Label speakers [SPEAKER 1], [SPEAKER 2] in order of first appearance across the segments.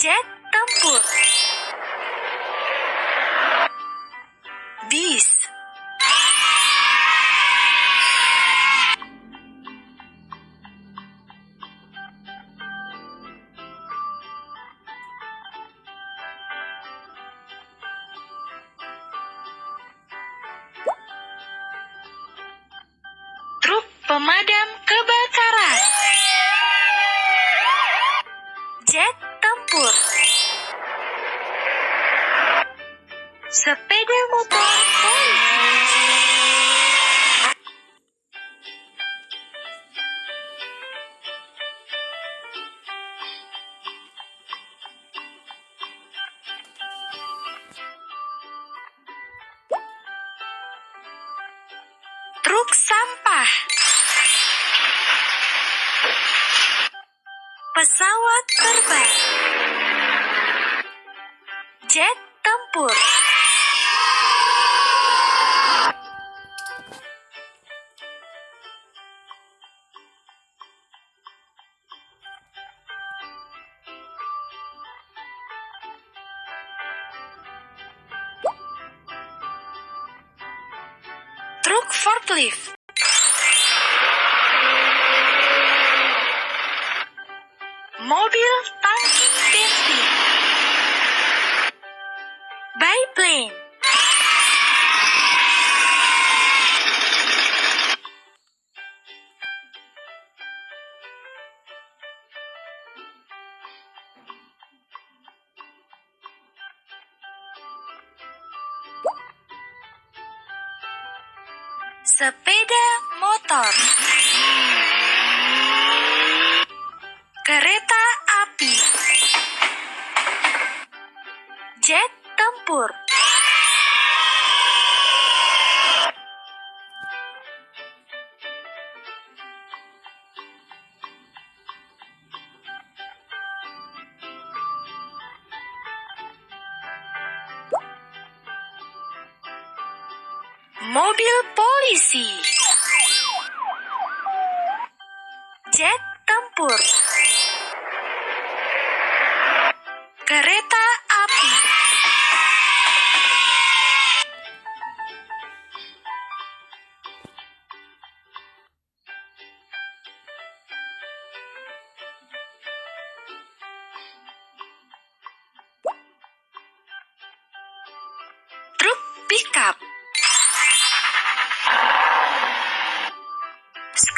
[SPEAKER 1] Jet tempur. Bis. Pemadam kebakaran. Truk sampah. Pesawat terbang. Jet tempur. Truk forklift. Mobil Sepeda motor. Kereta api. Jet tempur. Mobil polisi. Jet tempur.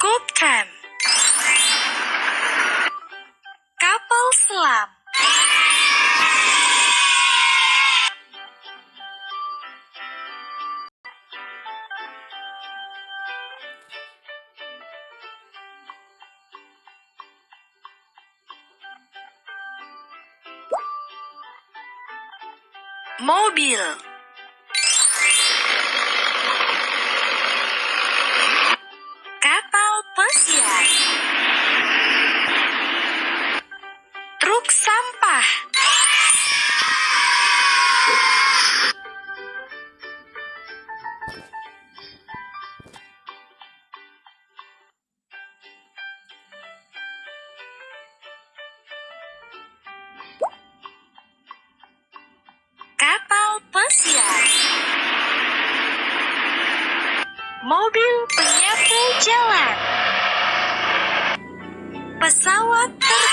[SPEAKER 1] Tram. Kapal selam. Mobil. Pesiar. Truk sampah. Kapal pesiar. Mobil penyapu jalan. Pesawat terbang.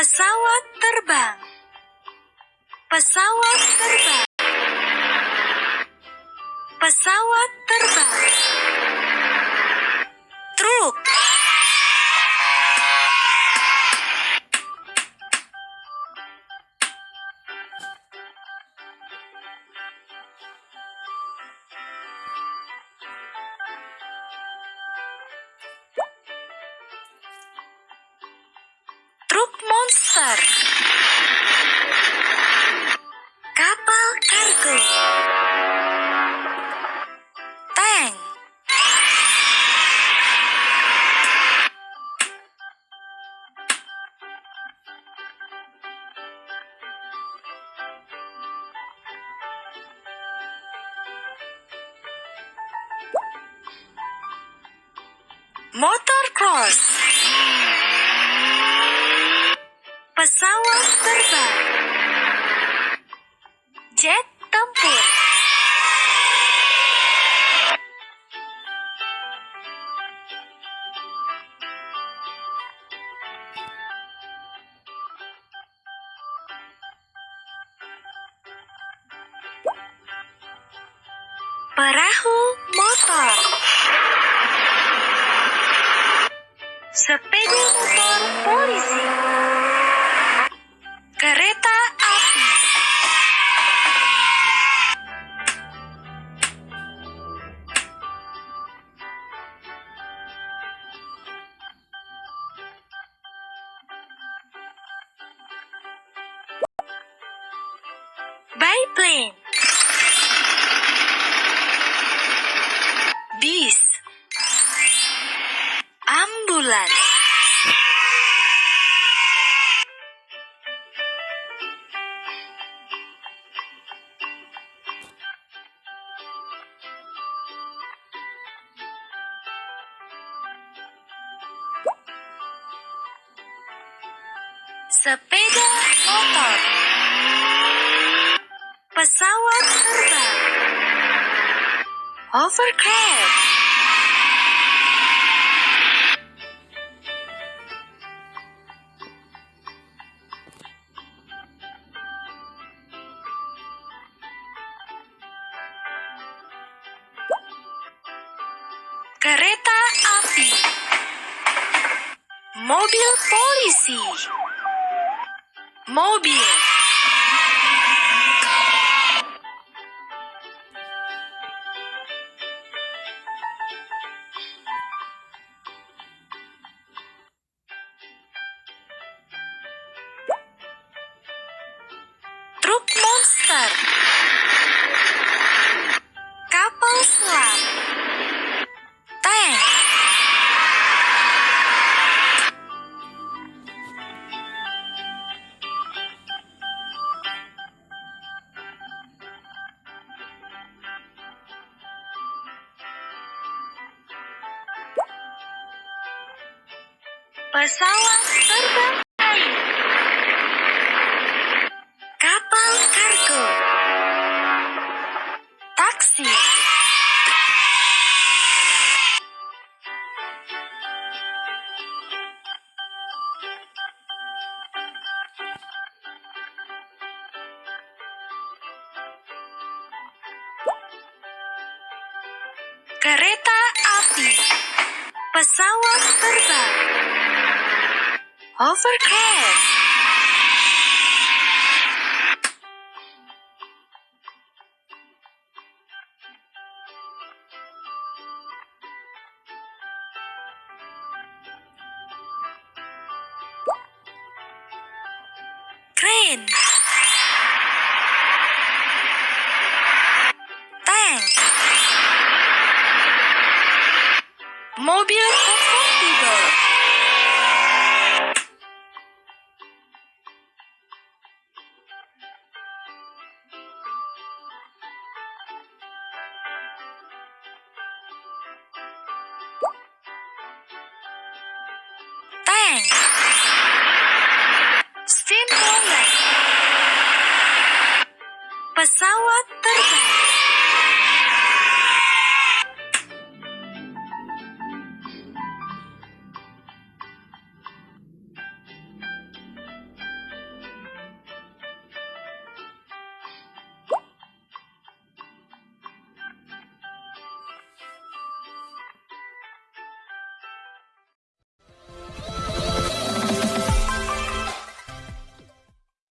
[SPEAKER 1] Pesawat terbang. Pesawat terbang. Pesawat terbang. Monster. Kapal kargo. Tank. Motor cross. Pesawat terbang. Jet tempur. Perahu motor. Sepeda motor polisi. Biplane. Bis. Ambulans. Sepeda motor. Pesawat terbang. Hovercraft. Kereta api. Mobil polisi. Mobil. Pesawat terbang Pesawat terbang. Hovercraft. Mobil convertible. Pesawat terbang.